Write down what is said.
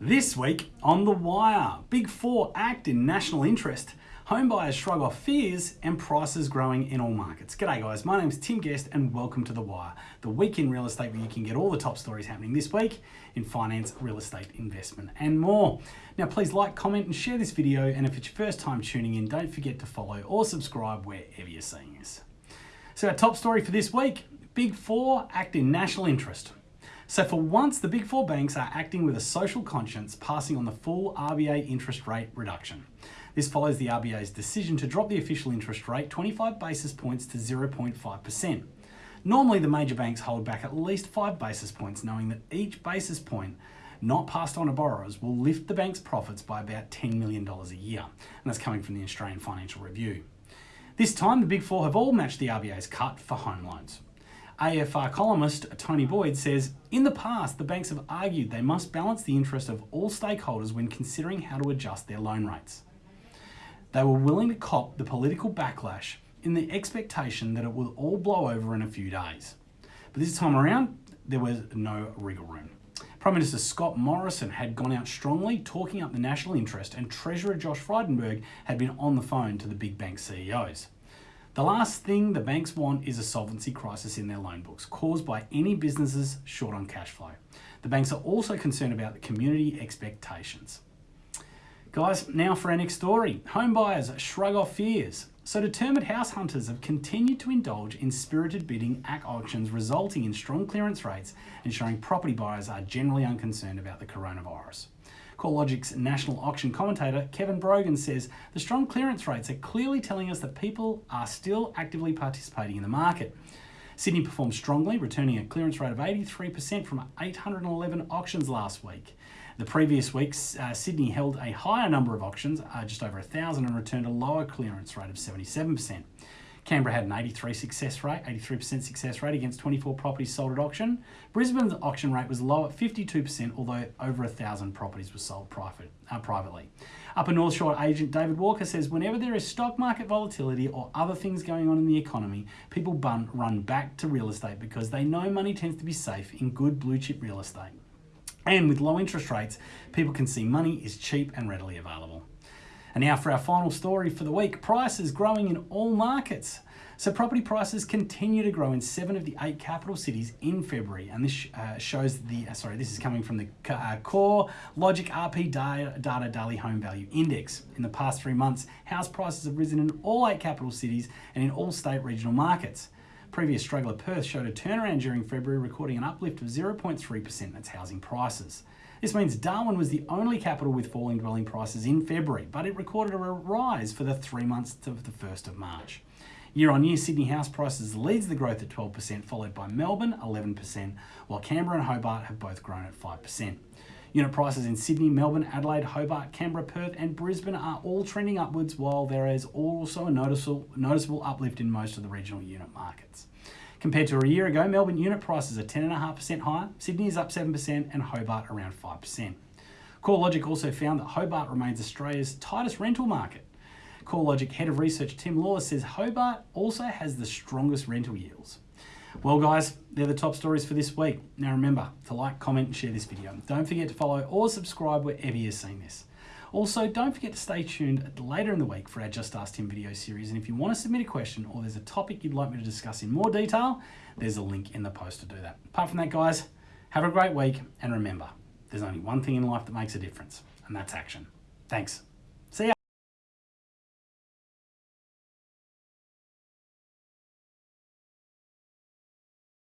This week on The Wire, Big Four act in national interest, home buyers shrug off fears, and prices growing in all markets. G'day guys, my name is Tim Guest and welcome to The Wire, the week in real estate where you can get all the top stories happening this week in finance, real estate, investment, and more. Now please like, comment, and share this video, and if it's your first time tuning in, don't forget to follow or subscribe wherever you're seeing this. So our top story for this week, Big Four act in national interest. So for once, the big four banks are acting with a social conscience, passing on the full RBA interest rate reduction. This follows the RBA's decision to drop the official interest rate 25 basis points to 0.5%. Normally, the major banks hold back at least 5 basis points, knowing that each basis point not passed on to borrowers will lift the bank's profits by about $10 million a year. And that's coming from the Australian Financial Review. This time, the Big Four have all matched the RBA's cut for home loans. AFR columnist Tony Boyd says, in the past, the banks have argued they must balance the interest of all stakeholders when considering how to adjust their loan rates. They were willing to cop the political backlash in the expectation that it will all blow over in a few days. But this time around, there was no wriggle room. Prime Minister Scott Morrison had gone out strongly, talking up the national interest, and Treasurer Josh Frydenberg had been on the phone to the big bank CEOs. The last thing the banks want is a solvency crisis in their loan books caused by any businesses short on cash flow. The banks are also concerned about the community expectations. Guys, now for our next story. Home buyers shrug off fears. So determined house hunters have continued to indulge in spirited bidding at auctions resulting in strong clearance rates ensuring property buyers are generally unconcerned about the coronavirus. CoreLogic's national auction commentator Kevin Brogan says the strong clearance rates are clearly telling us that people are still actively participating in the market. Sydney performed strongly, returning a clearance rate of 83% from 811 auctions last week. The previous week, uh, Sydney held a higher number of auctions, uh, just over 1,000, and returned a lower clearance rate of 77%. Canberra had an 83 success rate, 83% success rate against 24 properties sold at auction. Brisbane's auction rate was low at 52%, although over a thousand properties were sold private, uh, privately. Upper North Shore agent David Walker says whenever there is stock market volatility or other things going on in the economy, people bun, run back to real estate because they know money tends to be safe in good blue chip real estate. And with low interest rates, people can see money is cheap and readily available. And now for our final story for the week, prices growing in all markets. So property prices continue to grow in seven of the eight capital cities in February, and this uh, shows the, uh, sorry, this is coming from the uh, Core Logic RP Data, Data Daily Home Value Index. In the past three months, house prices have risen in all eight capital cities and in all state regional markets. Previous struggler Perth showed a turnaround during February, recording an uplift of 0.3% in its housing prices. This means Darwin was the only capital with falling dwelling prices in February, but it recorded a rise for the three months to the 1st of March. Year on year, Sydney house prices leads the growth at 12%, followed by Melbourne 11%, while Canberra and Hobart have both grown at 5%. Unit prices in Sydney, Melbourne, Adelaide, Hobart, Canberra, Perth, and Brisbane are all trending upwards, while there is also a noticeable, noticeable uplift in most of the regional unit markets. Compared to a year ago, Melbourne unit prices are 10.5% higher, Sydney is up 7%, and Hobart around 5%. CoreLogic also found that Hobart remains Australia's tightest rental market. CoreLogic head of research Tim Lawless says Hobart also has the strongest rental yields. Well guys, they're the top stories for this week. Now remember to like, comment and share this video. Don't forget to follow or subscribe wherever you're seeing this. Also, don't forget to stay tuned later in the week for our Just Ask Tim video series. And if you want to submit a question or there's a topic you'd like me to discuss in more detail, there's a link in the post to do that. Apart from that, guys, have a great week. And remember, there's only one thing in life that makes a difference, and that's action. Thanks.